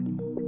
you